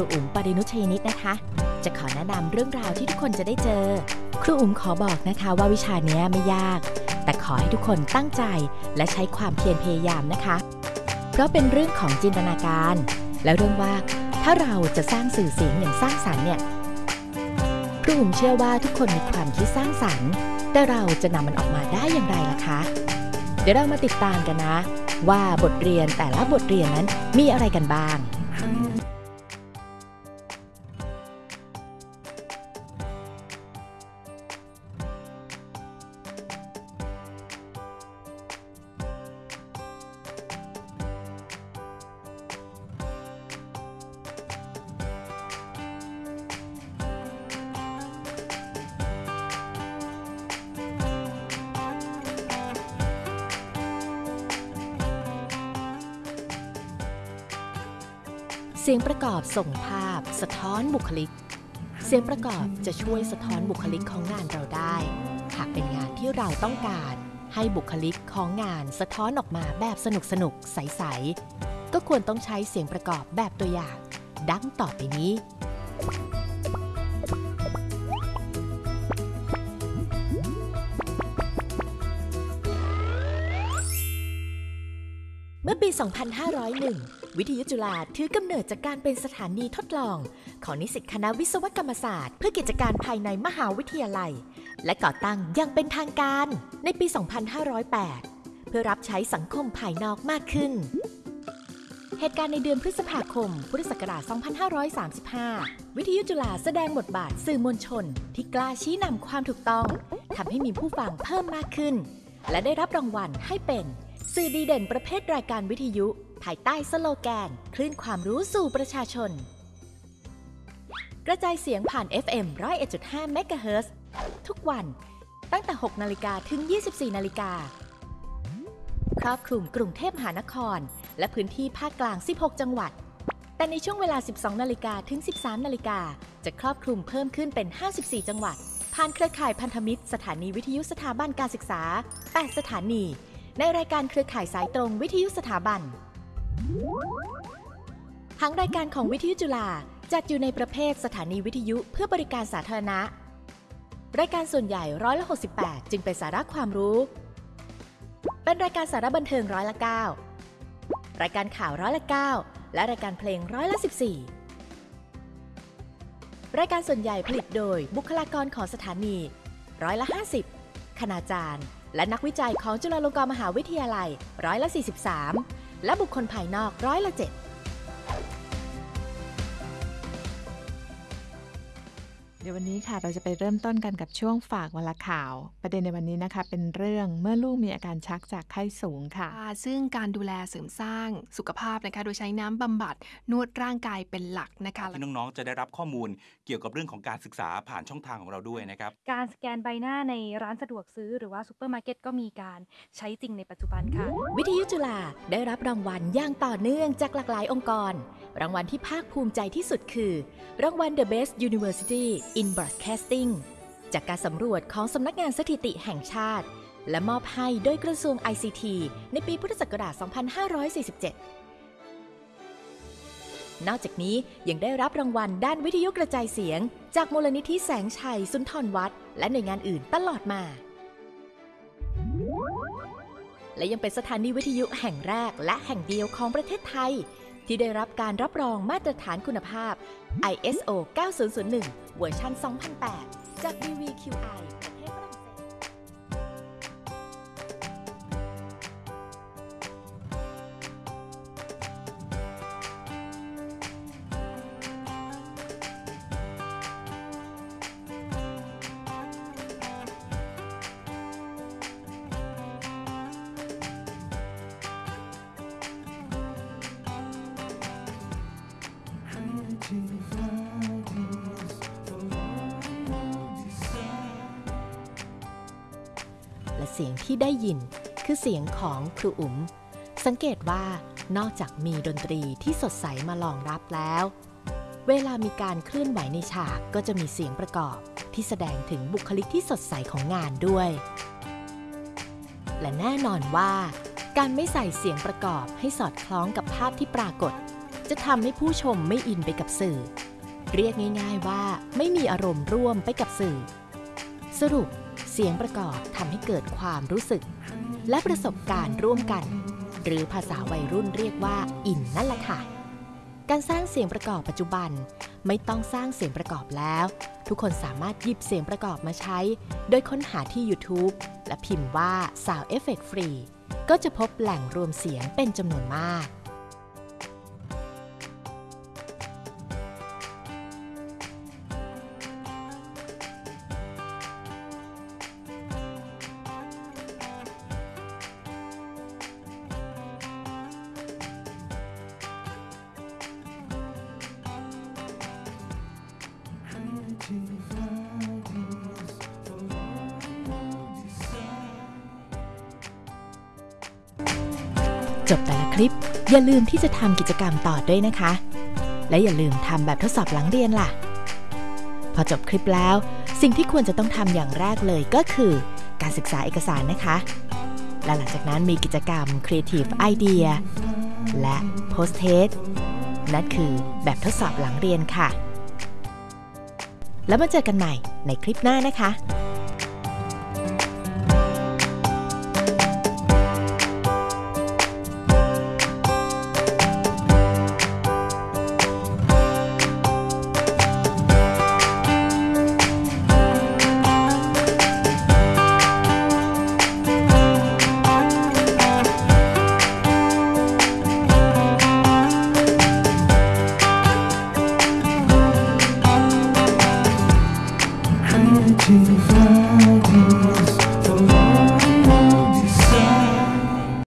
รูอุ๋มปรินุชยนิตนะคะ จะขอแนะนำเรื่องราวที่ทุกคนจะได้เจอ ครูอุ๋มขอบอกนะคะว่าวิชาเนี้ยไม่ยาก แต่ขอให้ทุกคนตั้งใจและใช้ความเพียรพยายามนะคะ เพราะเป็นเรื่องของจินตนาการ และเรื่องว่าถ้าเราจะสร้างสื่อเสียงอย่างสร้างสรรค์เนี่ยครูอุ๋มเชื่อว่าทุกคนมีความคิดสร้างสรรค์ แต่เราจะนำมันออกมาได้อย่างไรล่ะคะ เดี๋ยวเรามาติดตามกันนะ ว่าบทเรียนแต่ละบทเรียนนั้นมีอะไรกันบ้าง เสียงประกอบส่งภาพ สะท้อนบุคลิก เสียงประกอบจะช่วยสะท้อนบุคลิกของงานเราได้ หากเป็นงานที่เราต้องการ ให้บุคลิกของงานสะท้อนออกมาแบบสนุกสนุกๆใส ๆ ก็ควรต้องใช้เสียงประกอบแบบตัวอย่าง ดังต่อไปนี้ ปี 2501 วิทยุจุฬาถือกำเนิดจากการเป็นสถานีทดลอง ของนิสิตคณะวิศวกรรมศาสตร์ เพื่อกิจการภายในมหาวิทยาลัย และก่อตั้งอยังเป็นทางการในปี 2508 เพื่อรับใช้สังคมภายนอกมากขึ้น เหตุการณ์ในเดือนพฤษภาคม พุทธศักราช 2535 วิทยุจุฬาแสดงบทบาทสื่อมวลชน ที่กล้าชี้นำความถูกต้องทำให้มีผู้ฟังเพิ่มมากขึ้น และได้รับรางวัลให้เป็น สื่อดีเด่นประเภทรายการวิทยุ ภายใต้สโลแกน คลื่นความรู้สู่ประชาชน กระจายเสียงผ่าน FM 101.5 MHz ทุกวัน ตั้งแต่ 6 นาฬิกาถึง 24 นาฬิกา ครอบคลุมกรุงเทพมหานคร และพื้นที่ภาคกลาง 16 จังหวัด แต่ในช่วงเวลา 12 นาฬิกาถึง 13 นาฬิกา จะครอบคลุมเพิ่มขึ้นเป็น 54 จังหวัด ผ่านเครือข่ายพันธมิตร สถานีวิทยุสถาบันการศึกษา 8 สถานี ในรายการเครือข่ายสายตรงวิทยุสถาบันทางรายการของวิทยุจุฬาจัดอยู่ในประเภทสถานีวิทยุเพื่อบริการสาธารณะ รายการส่วนใหญ่ร้อยละ68 จึงเป็นสาระความรู้ เป็นรายการสาระบันเทิงร้อยละ9รายการข่าวร้อยละ9และรายการเพลงร้อยละ14 รายการส่วนใหญ่ผลิตโดยบุคลากรของสถานี ร้อยละ50คณาจารย์ และนักวิจัยของจุฬาลงกรณ์มหาวิทยาลัยร้อยละ 43 และบุคคลภายนอกร้อยละ 7 เดี๋ยววันนี้ค่ะเราจะไปเริ่มต้นกันกับช่วงฝากวันละข่าว ประเด็นในวันนี้นะคะ เป็นเรื่องเมื่อลูกมีอาการชักจากไข้สูงค่ะค่ะซึ่งการดูแลเสริมสร้างสุขภาพนะคะ โดยใช้น้ำบำบัดนวดร่างกายเป็นหลักนะคะที่น้องๆจะได้รับข้อมูลเกี่ยวกับเรื่องของการศึกษาผ่านช่องทางของเราด้วยนะครับการสแกนใบหน้าในร้านสะดวกซื้อหรือว่าซูเปอร์มาร์เก็ตก็มีการใช้จริงในปัจจุบันค่ะ วิทยุจุฬาได้รับรางวัลอย่างต่อเนื่องจากหลากหลายองค์กรรางวัลที่ภาคภูมิใจที่สุดคือ รางวัล The Best University in Broadcasting จากการสำรวจของสำนักงานสถิติแห่งชาติ และมอบให้โดยกระทรวง ICT ในปีพุทธศักราช 2547 นอกจากนี้ยังได้รับรางวัลด้านวิทยุกระจายเสียง จากมูลนิธิแสงชัย สุนทรวัฒน์และหน่วยงานอื่นตลอดมา และยังเป็นสถานีวิทยุแห่งแรกและแห่งเดียวของประเทศไทย ที่ได้รับการรับรองมาตรฐานคุณภาพ ISO 9001 เวอร์ชัน2008 จาก DVQI เสียงที่ได้ยิน คือเสียงของครูอุ๋ม สังเกตว่านอกจากมีดนตรีที่สดใสมารองรับแล้ว เวลามีการเคลื่อนไหวในฉากก็จะมีเสียงประกอบ ที่แสดงถึงบุคลิกที่สดใสของงานด้วย และแน่นอนว่า การไม่ใส่เสียงประกอบให้สอดคล้องกับภาพที่ปรากฏจจะทำให้ผู้ชมไม่อินไปกับสื่อ เรียกง่าย ๆว่าไม่มีอารมณ์ร่วมไปกับสื่อ สรุป เสียงประกอบทำให้เกิดความรู้สึก และประสบการณ์ร่วมกัน หรือภาษาวัยรุ่นเรียกว่าอินนั่นแหละค่ะ การสร้างเสียงประกอบปัจจุบัน ไม่ต้องสร้างเสียงประกอบแล้ว ทุกคนสามารถหยิบเสียงประกอบมาใช้ โดยค้นหาที่ YouTube และพิมพ์ว่า Sound Effect Free ก็จะพบแหล่งรวมเสียงเป็นจำนวนมาก จบแต่ละคลิป อย่าลืมที่จะทำกิจกรรมต่อด้วยนะคะ และอย่าลืมทำแบบทดสอบหลังเรียนล่ะ พอจบคลิปแล้ว สิ่งที่ควรจะต้องทำอย่างแรกเลยก็คือ การศึกษาเอกสารนะคะ และหลังจากนั้นมีกิจกรรม Creative Idea และ Post Test นั่นคือแบบทดสอบหลังเรียนค่ะ แล้วมาเจอกันใหม่ในคลิปหน้านะคะ